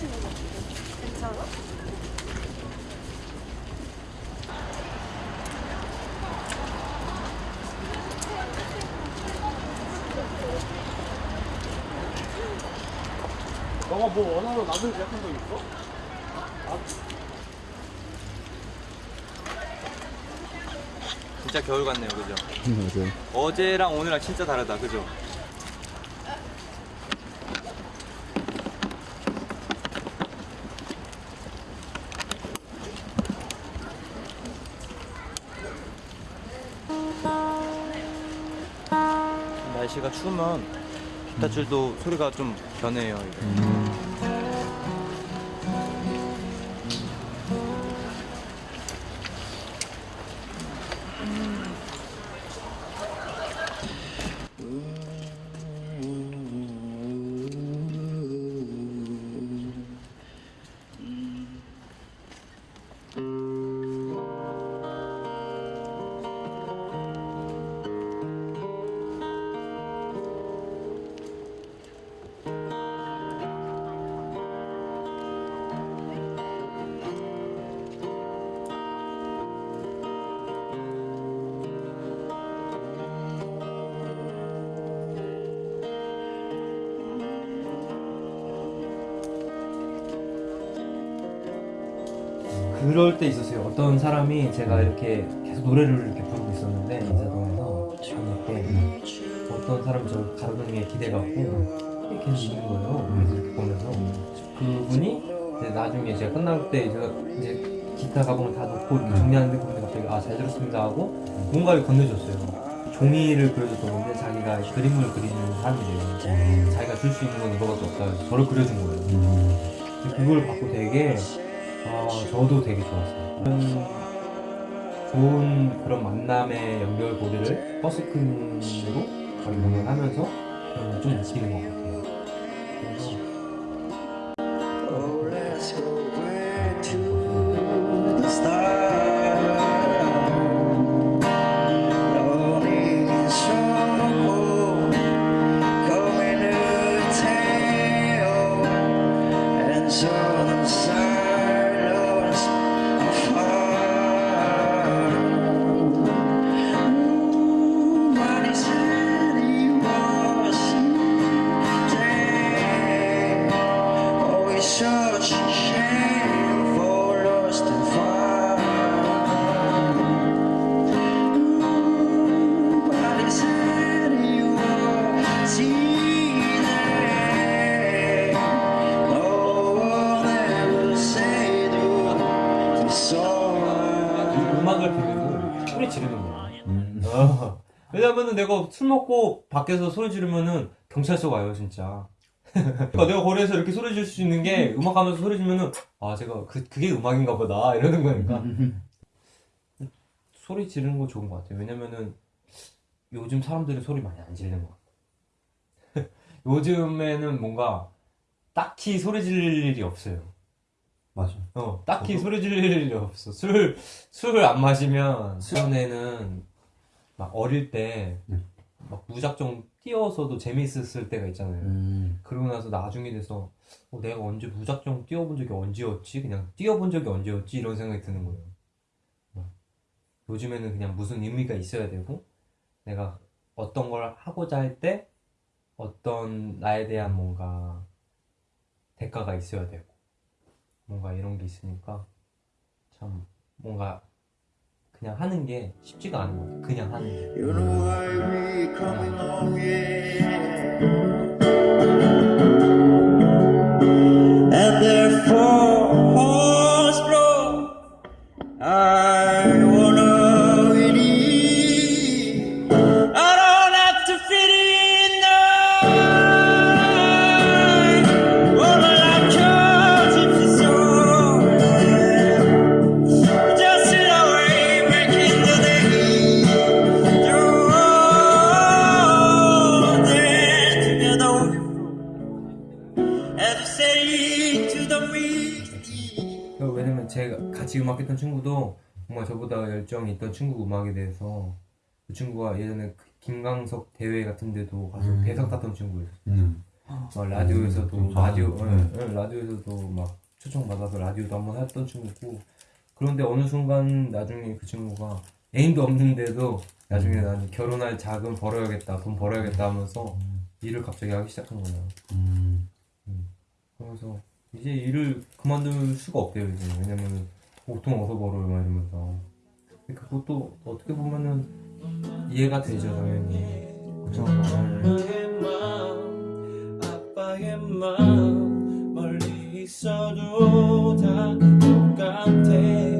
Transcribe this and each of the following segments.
하시는 거 괜찮아? 너가 뭐 원하는 남은 제품도 있어? 진짜 겨울 같네요, 그죠? 맞아요. 어제랑 오늘랑 진짜 다르다, 그죠? 날씨가 추우면 기타 줄도 소리가 좀 변해요. 이게. 그럴 때 있었어요. 어떤 사람이 제가 이렇게 계속 노래를 이렇게 부르고 있었는데 인사동에서 저녁에 어떤 사람이 저 가로등에 게 기대 갖고 계속 있는 거예요. 그래서 이렇게 보면서 그분이 이제 나중에 제가 끝날 때 제가 이제 기타 가방을 다 놓고 이렇게 정리하는데 그분이 갑자기 아 잘 들었습니다 하고 뭔가를 건네줬어요. 종이를 그려줬던 데 자기가 그림을 그리는 사람이래요. 자기가 줄 수 있는 건 이거밖에 없다 저를 그려준 거예요. 그걸 받고 되게 아 저도 되게 좋았어요. 음, 좋은 그런 만남의 연결고리를 버스킹으로 공연하면서 그런 걸 좀 느끼는 것 같아요. 왜냐면은 내가 술 먹고 밖에서 소리 지르면은 경찰서 가요 진짜. 그러니까 내가 거리에서 이렇게 소리 지를 수 있는 게 음악 하면서 소리 지르면은 아 제가 그 그게 음악인가 보다 이러는 거니까. 소리 지르는 거 좋은 것 같아요. 왜냐면은 요즘 사람들이 소리 많이 안 지르는 것 같아요. 요즘에는 뭔가 딱히 소리 지를 일이 없어요. 맞아. 어, 딱히 소리 지를 일이 없어. 술, 술을 안 마시면, 수련회는 막 어릴 때, 네. 막 무작정 뛰어서도 재밌었을 때가 있잖아요. 음. 그러고 나서 나중에 돼서, 어, 내가 언제 무작정 뛰어본 적이 언제였지? 그냥 뛰어본 적이 언제였지? 이런 생각이 드는 거예요. 어. 요즘에는 그냥 무슨 의미가 있어야 되고, 내가 어떤 걸 하고자 할 때, 어떤 나에 대한 뭔가 대가가 있어야 되고, 뭔가 이런 게 있으니까 참 뭔가 그냥 하는 게 쉽지가 않은 것 같아요. 그냥 하는 게. You know 왜냐면 제가 같이 음악했던 친구도 정말 저보다 열정이 있던 친구 음악에 대해서 그 친구가 예전에 그 김광석 대회 같은 데도 가서 음. 대상 탔던 친구였어요. 음. 막 라디오에서도 음, 라디오 아, 예, 예, 라디오에서도 막 초청 받아서 라디오도 한번 했던 친구고 그런데 어느 순간 나중에 그 친구가 애인도 없는데도 나중에 음. 나는 결혼할 자금 벌어야겠다 돈 벌어야겠다 하면서 일을 갑자기 하기 시작한 거예요. 음. 그래서 이제 일을 그만둘 수가 없대요 이제. 왜냐면 보통 어서 벌어요 막 이러면서. 근데 그것도 어떻게 보면은 이해가 되죠 당연히. 그쵸 마음 멀리 있어도 다 똑같아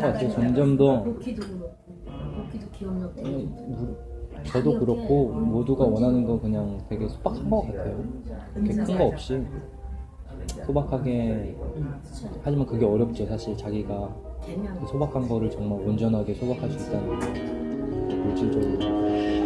같아요. 점점 더 저도 그렇고 모두가 원하는 건 그냥 되게 소박한 것 같아요. 이렇게 큰 거 없이 소박하게 하지만 그게 어렵죠. 사실 자기가 소박한 거를 정말 온전하게 소박할 수 있다는 게 물질적으로.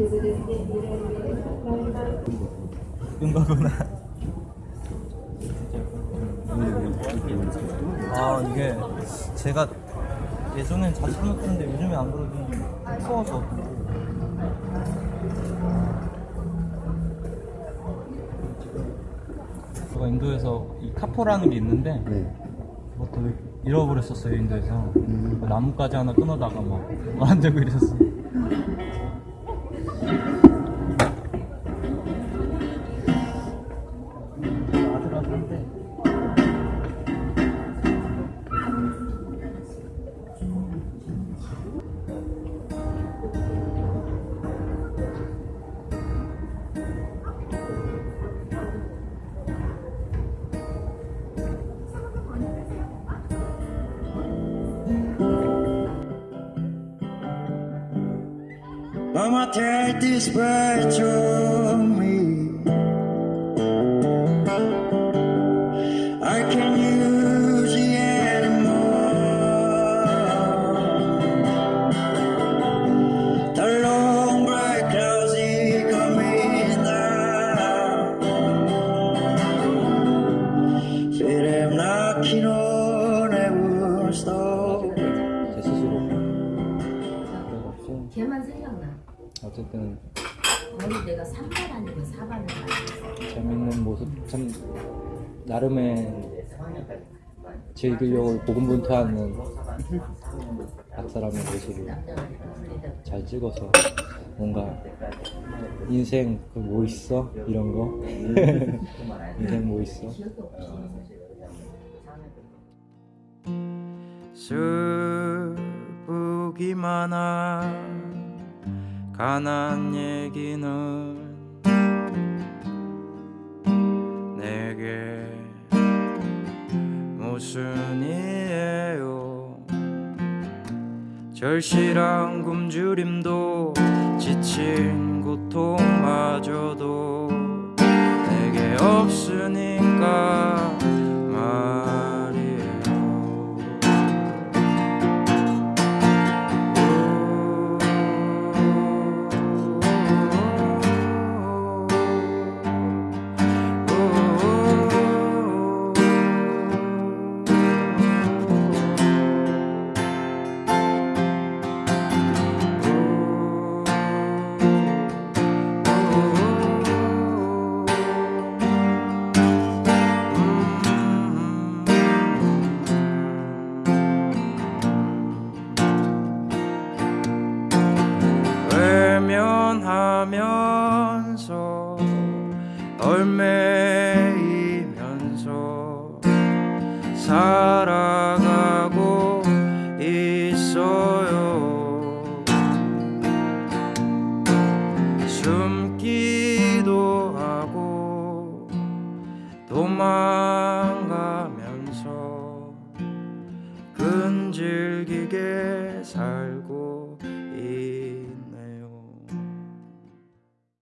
away. 아 이게 제가 예전엔 자주 끊었는데 요즘에 안 그러고 무서워서. 제가 인도에서 이 카포라는 게 있는데 그것도 잃어버렸었어요 인도에서. 그 나뭇가지 하나 끊어다가 막 안 되고 이랬었어 Mama take this breath 내가 3반 아니고 4반을 맞았어. 재밌는 모습 참 나름의 즐기려고 고군분투하는 박사람의 모습을. 잘 찍어서 뭔가 인생 그뭐 있어 이런 거 인생 뭐 있어. 슬프기만 한 가난 얘기는 내게 무슨 이에요? 절실한 굶주림도 지친 고통마저도 내게 없으 살아가고 있어요. 숨기도 하고 도망